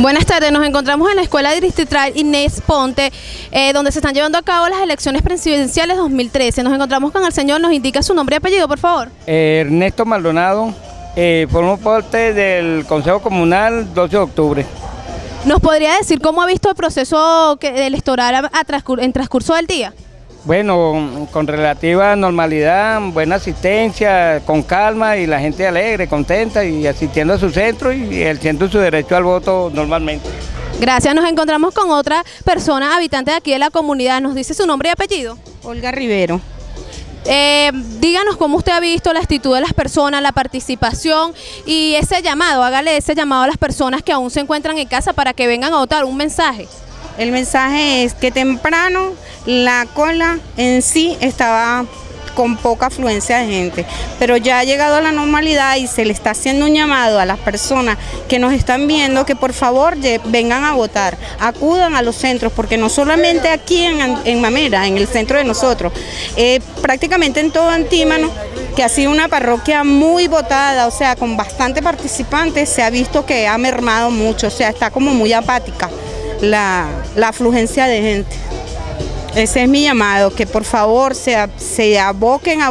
Buenas tardes, nos encontramos en la Escuela Distrital Inés Ponte, eh, donde se están llevando a cabo las elecciones presidenciales 2013. Nos encontramos con el señor, nos indica su nombre y apellido, por favor. Ernesto Maldonado, eh, formo parte del Consejo Comunal 12 de octubre. ¿Nos podría decir cómo ha visto el proceso electoral a- a transcur- en transcurso del día? Bueno, con relativa normalidad, buena asistencia, con calma y la gente alegre, contenta y asistiendo a su centro y ejerciendo su derecho al voto normalmente. Gracias, nos encontramos con otra persona, habitante de aquí de la comunidad. ¿Nos dice su nombre y apellido? Olga Rivero. Eh, díganos cómo usted ha visto la actitud de las personas, la participación y ese llamado, hágale ese llamado a las personas que aún se encuentran en casa para que vengan a votar, un mensaje. El mensaje es que temprano la cola en sí estaba con poca afluencia de gente, pero ya ha llegado a la normalidad y se le está haciendo un llamado a las personas que nos están viendo que por favor vengan a votar, acudan a los centros, porque no solamente aquí en Mamera, en el centro de nosotros, eh, prácticamente en todo Antímano, que ha sido una parroquia muy votada, o sea, con bastante participantes, se ha visto que ha mermado mucho, o sea, está como muy apática la, la afluencia de gente. Ese es mi llamado, que por favor se, se aboquen a